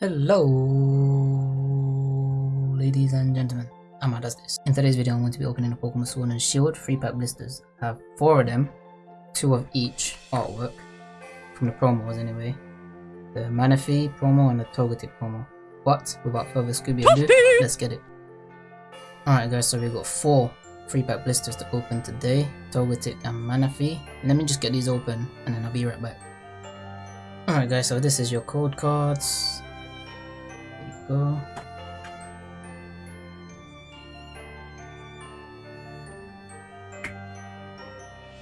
Hello, ladies and gentlemen. Amma does this. In today's video, I'm going to be opening the Pokemon Sword and Shield free pack blisters. I have 4 of them, 2 of each artwork, from the promos anyway. The Manaphy promo and the Togetic promo. But, without further Scooby ado, let's get it. Alright guys, so we got 4 free pack blisters to open today. Togetic and Manaphy. Let me just get these open and then I'll be right back. Alright guys, so this is your code cards. Go.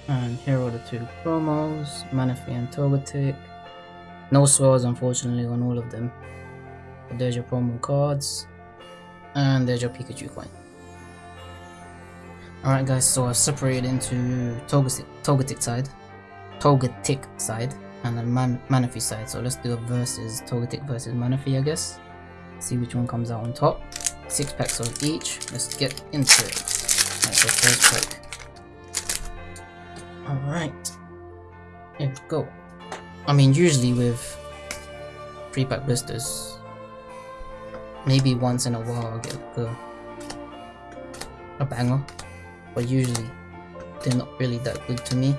And here are the two promos, Manaphy and Togetic. No swirls unfortunately on all of them. But there's your promo cards. And there's your Pikachu coin. Alright guys, so I've separated into Togetic, Togetic side, Togetic side, and then Man Manaphy side. So let's do a versus Togetic versus Manaphy I guess. See which one comes out on top. Six packs of each. Let's get into it. Alright, so first pack. Alright. We go. I mean usually with free pack blisters, maybe once in a while I'll get a, a banger but usually they're not really that good to me.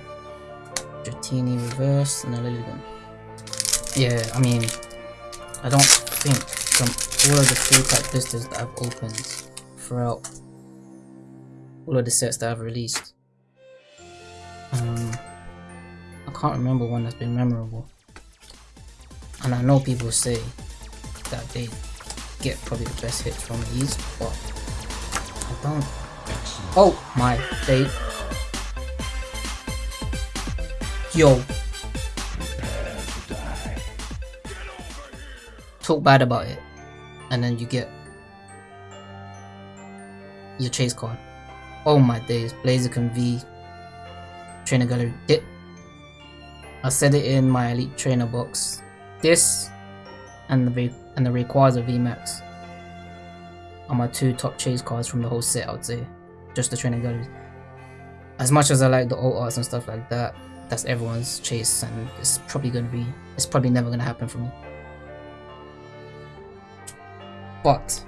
Dratini reverse and a Lilligant. Yeah, I mean, I don't think from all of the free pack blisters that I've opened throughout all of the sets that I've released, um, I can't remember one that's been memorable. And I know people say that they get probably the best hits from these, but I don't Oh my day. Yo. Talk bad about it. And then you get your chase card. Oh my days. Blaziken V Trainer Gallery. It, I said it in my Elite Trainer box. This and the and the Rayquaza VMAX are my two top chase cards from the whole set, I would say just the Trainer galleries. As much as I like the old arts and stuff like that, that's everyone's chase and it's probably gonna be it's probably never gonna happen for me. But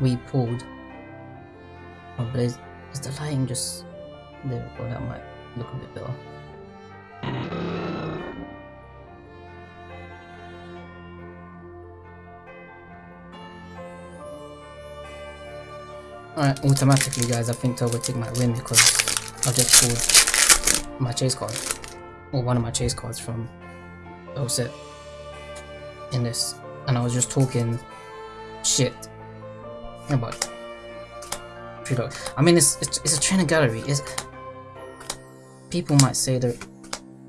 we pulled oh Blaze is the lighting just there we go, that might look a bit better. Alright, automatically guys, I think I will take my win because I've just pulled my chase card. Or one of my chase cards from the set. In this. And I was just talking shit about True I mean, it's, it's, it's a trainer gallery. It's, people might say that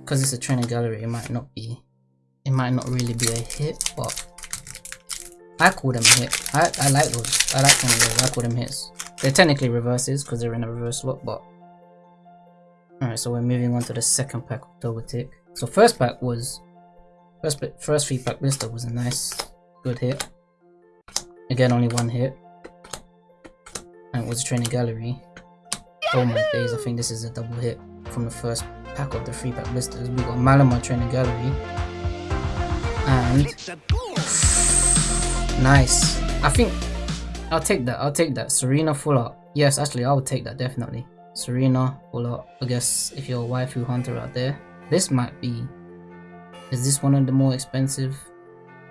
because it's a trainer gallery, it might not be, it might not really be a hit, but I call them hit. I, I like those. I like them. I call them hits. They're technically reverses because they're in a reverse slot, but alright. So we're moving on to the second pack of Togetic. So first pack was first first free pack blister was a nice, good hit. Again, only one hit, and it was a training gallery. Oh my days! I think this is a double hit from the first pack of the free pack blisters. We got Malamar training gallery, and nice. I think I'll take that. I'll take that. Serena full art. Yes, actually, I would take that definitely. Serena full art. I guess if you're a waifu hunter out there, this might be. Is this one of the more expensive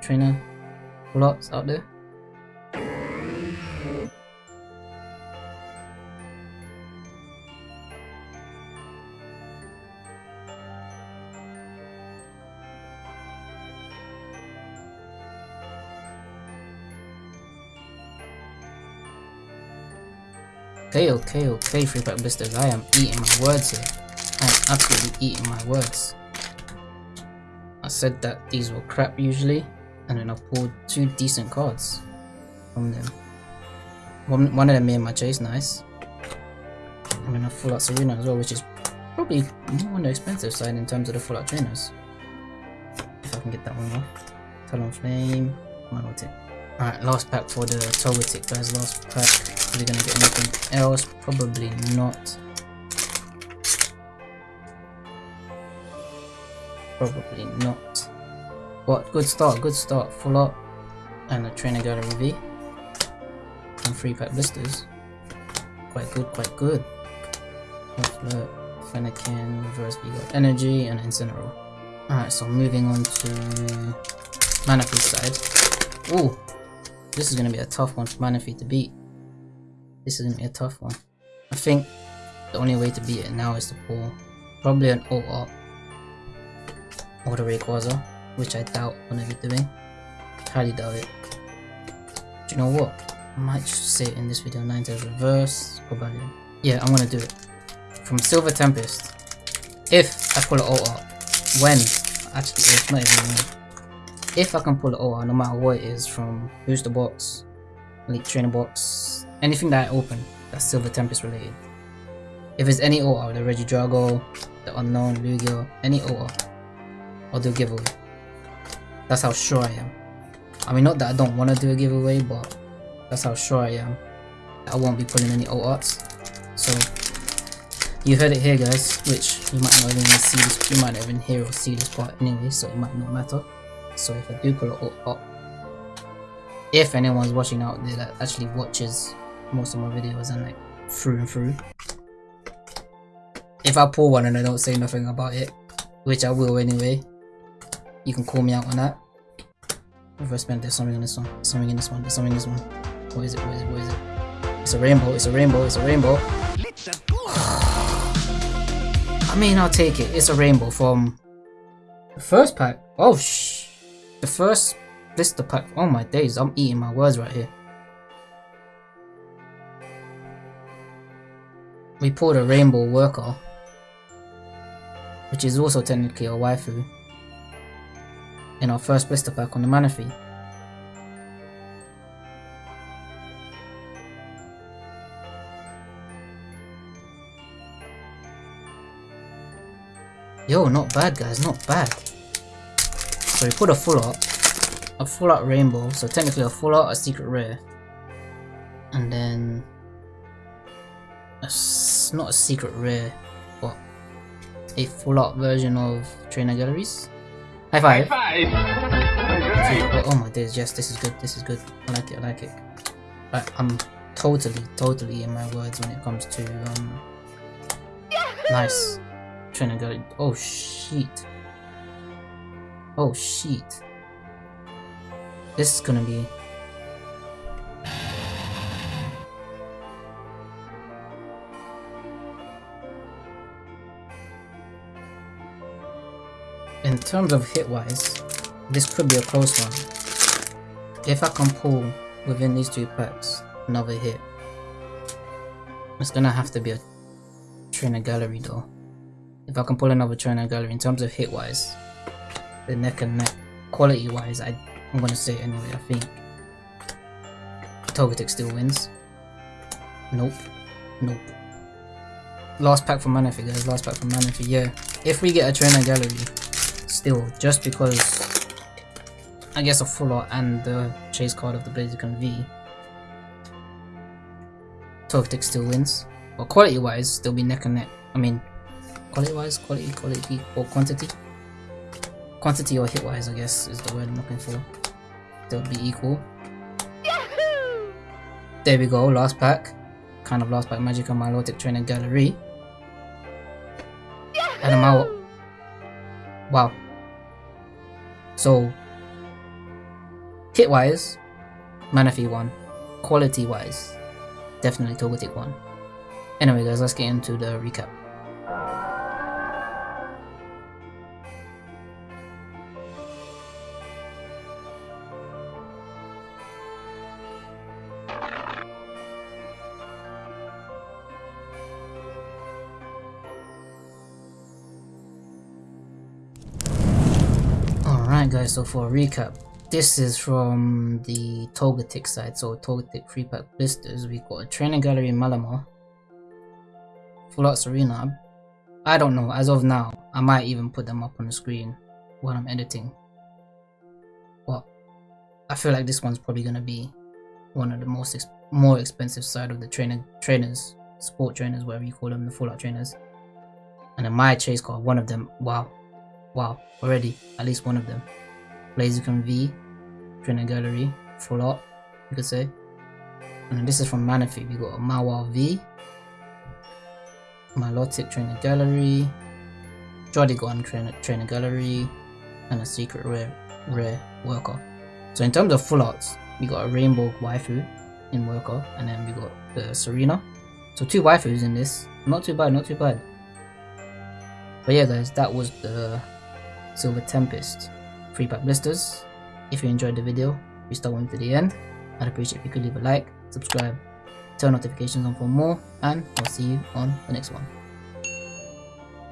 trainer arts out there? Okay, okay, okay, free pack blisters. I am eating my words here. I am absolutely eating my words. I said that these were crap usually, and then I pulled two decent cards from them. One, one of them made my chase nice. And then a full out Serena as well, which is probably more on the expensive side in terms of the full out trainers. If I can get that one off. Talonflame, Monotic. Alright, last pack for the Togetic guys, last pack. Are we gonna get anything else? Probably not. Probably not. But good start, good start. Full up. And a trainer gallery V. And three pack blisters. Quite good, quite good. Flirt, Fennekin, reverse V got energy, and Incineroar. Alright, so moving on to Manaphy's side. Ooh, this is gonna be a tough one for Manaphy to beat. This is gonna be a tough one. I think the only way to beat it now is to pull probably an OR or the Rayquaza, which I doubt I'm gonna be doing. Highly doubt it. Do you know what? I might just say in this video, Ninetales reverse, probably. Yeah, I'm gonna do it. From Silver Tempest, if I pull an OR, when, actually if, not even when, if I can pull an OR, no matter what it is, from Booster Box, Elite Trainer Box, anything that I open that's Silver Tempest related. If it's any OR, the Regidrago, the Unown, Lugia, any OR, I'll do a giveaway. That's how sure I am. I mean, not that I don't want to do a giveaway, but that's how sure I am. I won't be pulling any old arts. So, you heard it here guys, which you might not even see this, you might not even hear or see this part anyway, so it might not matter. So if I do pull an OR, if anyone's watching out there that actually watches most of my videos and like through and through, if I pull one and I don't say nothing about it, which I will anyway, you can call me out on that. Reverse bend, there's something in this one, something in this one, there's something in this one. What is it? What is it? What is it? It's a rainbow. It's a rainbow. It's a rainbow. I mean, I'll take it. It's a rainbow from the first pack. Oh, shh. The first blister pack. Oh my days. I'm eating my words right here. We pulled a rainbow worker. Which is also technically a waifu. In our first blister pack on the Manaphy. Yo, not bad guys, not bad. So we put a full art, a full art rainbow, so technically a full art, a secret rare. And then, a, not a secret rare, but a full art version of Trainer Galleries. High five! High five! Oh, oh my days, yes, this is good, this is good. I like it, I like it. I'm totally, totally in my words when it comes to, um, nice. Trying to go. Oh shit. Oh shit. This is gonna be. In terms of hit wise, this could be a close one. If I can pull within these two packs another hit, it's gonna have to be a trainer gallery though if I can pull another trainer gallery in terms of hit wise, the neck and neck quality wise, I, I'm gonna say anyway. I think Togetic still wins. Nope, nope. Last pack for Manaphy, guys. Last pack for Manaphy. Yeah, if we get a trainer gallery, still just because I guess a full art and the chase card of the Blaziken V. Togetic still wins, but quality wise, they'll be neck and neck. I mean, quality wise, quality, quality, or quantity. Quantity or hit wise, I guess, is the word I'm looking for. They'll be equal. Yahoo! There we go, last pack. Kind of last pack magic on Milotic Trainer Gallery. Yahoo! And I'm out. Wow. So, hit wise, Manaphy 1. Quality wise, definitely Togetic 1. Anyway guys, let's get into the recap. Guys, so for a recap, this is from the Togetic side, so Togetic free pack blisters. We got a training gallery in Malamar, Full Art Serena. I don't know, as of now, I might even put them up on the screen while I'm editing. But I feel like this one's probably gonna be one of the most ex more expensive side of the trainer trainers, sport trainers, whatever you call them, the Full Art trainers. And then my chase card, one of them, wow, wow, already, at least one of them Blaziken V, Trainer Gallery, full art, you could say. And this is from Manaphy. We got a Mawa V, Milotic Trainer Gallery, Jodigon Trainer, Trainer Gallery, and a Secret Rare Rare Worker. So in terms of full arts, we got a Rainbow Waifu in Worker, and then we got the Serena. So two waifus in this. Not too bad, not too bad. But yeah guys, that was the Silver Tempest 3 pack blisters. If you enjoyed the video, you stuck with me to the end. I'd appreciate if you could leave a like, subscribe, turn notifications on for more, and I'll see you on the next one.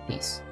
Peace.